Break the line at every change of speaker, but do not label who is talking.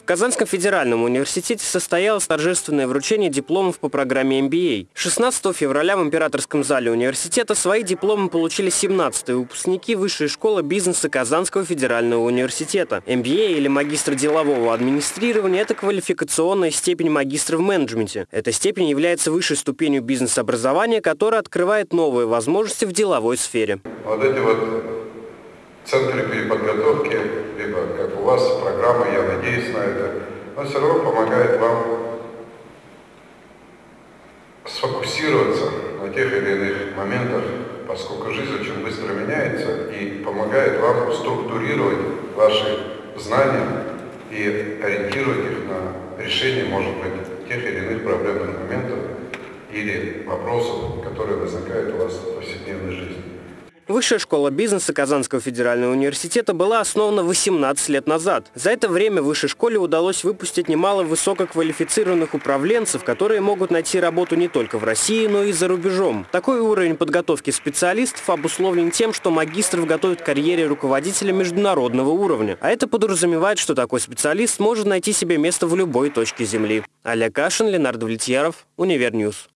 В Казанском федеральном университете состоялось торжественное вручение дипломов по программе MBA. 16 февраля в императорском зале университета свои дипломы получили 17-е выпускники Высшей школы бизнеса Казанского федерального университета. MBA или магистр делового администрирования – это квалификационная степень магистра в менеджменте. Эта степень является высшей ступенью бизнес-образования, которая открывает новые возможности в деловой сфере.
Вот эти вот центры переподготовки, либо как у вас программа, я надеюсь на это, но все равно помогает вам сфокусироваться на тех или иных моментах, поскольку жизнь очень быстро меняется и помогает вам структурировать ваши знания и ориентировать их на решение, может быть, тех или иных проблемных моментов или вопросов, которые возникают у вас в повседневной жизни.
Высшая школа бизнеса Казанского федерального университета была основана 18 лет назад. За это время высшей школе удалось выпустить немало высококвалифицированных управленцев, которые могут найти работу не только в России, но и за рубежом. Такой уровень подготовки специалистов обусловлен тем, что магистров готовят к карьере руководителя международного уровня. А это подразумевает, что такой специалист может найти себе место в любой точке Земли. Олег Кашин, Ленардо Влетьяров, Univer News.